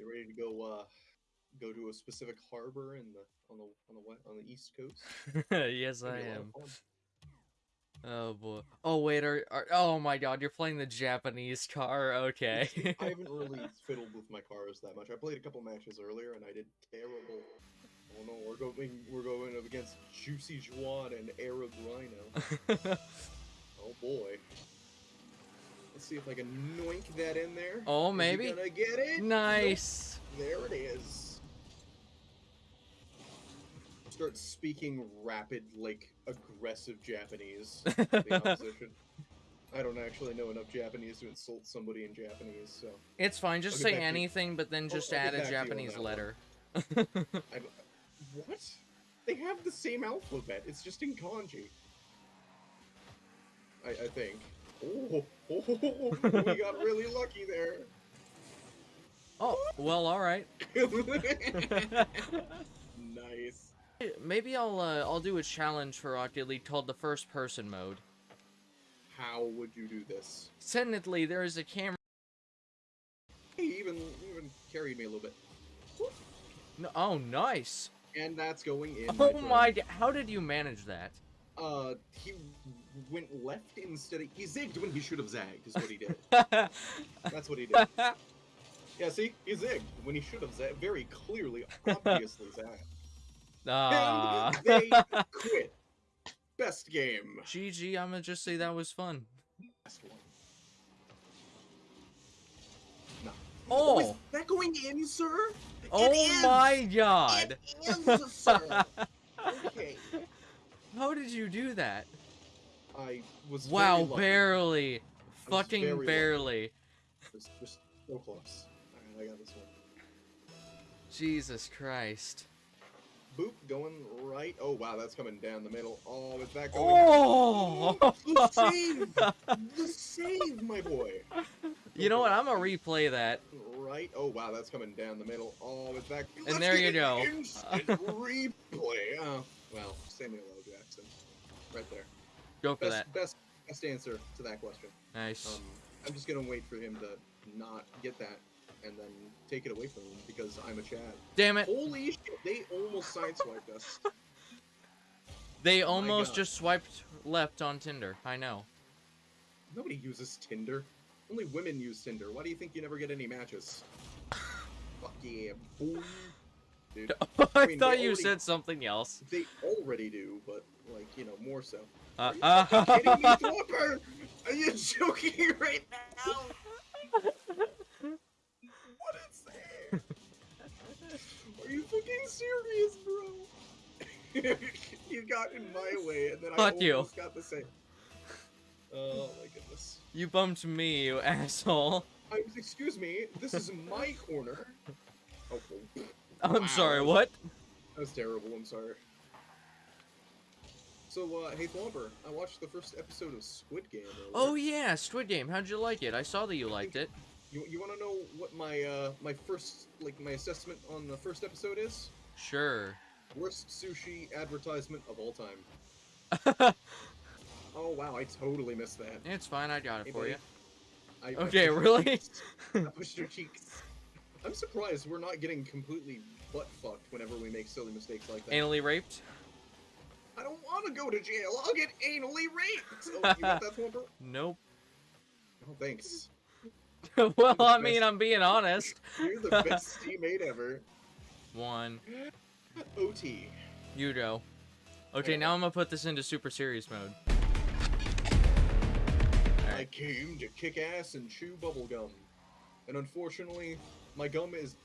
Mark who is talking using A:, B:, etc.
A: You ready to go? Uh, go to a specific harbor in the on the on the west, on the east coast?
B: yes, I
A: be a lot of
B: am. Oh boy. Oh wait, are, are oh my god, you're playing the Japanese car. Okay.
A: I haven't really fiddled with my cars that much. I played a couple matches earlier and I did terrible. Oh no, we're going we're going up against Juicy Juan and Arab Rhino. Oh boy. Let's see if I can noink that in there.
B: Oh, maybe.
A: gonna get it? Nope.
B: nice.
A: There it is. Start speaking rapid, like aggressive Japanese. the opposition. I don't actually know enough Japanese to insult somebody in Japanese, so
B: It's fine. Just say anything, but then just add a
A: back to you on
B: Japanese letter.
A: What? They have the same alphabet. It's just in kanji. I, I think. Oh, oh, we got really lucky there.
B: oh, well, all right.
A: nice.
B: Maybe I'll uh, I'll do a challenge for Rocket League called the first person mode.
A: How would you do this?
B: Technically, there is a camera.
A: He even even carried me a little bit.
B: No, oh, nice.
A: And that's going in.
B: Oh
A: friend.
B: my! How did you manage that?
A: Uh, he went left instead of he zigged when he should have zagged. Is what he did. That's what he did. Yeah, see, he zigged when he should have zagged. Very clearly, obviously zagged.
B: Ah.
A: And they quit. Best game.
B: GG, I'm gonna just say that was fun.
A: Best one. No.
B: Oh.
A: is that going in, sir?
B: Oh
A: It is.
B: my god!
A: It is, sir.
B: How did you do that?
A: I was.
B: Wow, barely. Fucking barely.
A: Just, just so close. Alright, I got this one.
B: Jesus Christ.
A: Boop, going right. Oh wow, that's coming down the middle. Oh, is that going?
B: Oh!
A: the save! The save, my boy.
B: You know what? I'm gonna replay that.
A: Right. Oh wow, that's coming down the middle. Oh, is that?
B: And
A: Let's
B: there you go.
A: Instant replay. Samuel L. Jackson, right there.
B: Go for
A: Best,
B: that.
A: best, best answer to that question.
B: Nice.
A: Um, I'm just gonna wait for him to not get that and then take it away from him because I'm a Chad.
B: Damn it!
A: Holy shit! They almost sideswiped us.
B: They
A: Oh
B: almost just swiped left on Tinder. I know.
A: Nobody uses Tinder. Only women use Tinder. Why do you think you never get any matches? Fuck yeah, boom. Dude,
B: I,
A: mean,
B: thought you
A: already-
B: said something else.
A: they already do, but like you know more so.
B: Uh,
A: Are you fucking kidding me,
B: uh,
A: Are you joking right now? What is that? Are you fucking serious, bro? you got in my way, and then
B: Fuck
A: I
B: you.
A: almost got the same. Oh my goodness.
B: you bumped me, you asshole.
A: I, excuse me, this is my corner. Oh, oh,
B: I'm
A: Wow.
B: sorry. What?
A: that was terrible. I'm sorry. So, uh, hey, Thwomper, I watched the first episode of Squid Game. earlier.
B: Oh yeah, Squid Game. How'd you like it? I saw that you liked it.
A: You, you want to know what my uh my first like my assessment on the first episode is?
B: Sure.
A: Worst sushi advertisement of all time. Oh wow, I totally missed that.
B: it's fine. I got it
A: Hey,
B: for
A: buddy.
B: you.
A: I, I
B: Okay,
A: your
B: really?
A: I pushed your cheeks. I'm surprised we're not getting completely butt fucked whenever we make silly mistakes like that.
B: Anally raped?
A: I don't want to go to jail. I'll get anally raped. Oh, you want that Thwomper?
B: Nope.
A: Oh, thanks.
B: well, I
A: best.
B: mean, I'm being honest.
A: You're the best teammate ever.
B: One.
A: OT.
B: You go. Okay,
A: Okay.
B: now I'm gonna put this into super serious mode.
A: I came to kick ass and chew bubble gum. And unfortunately, my gum is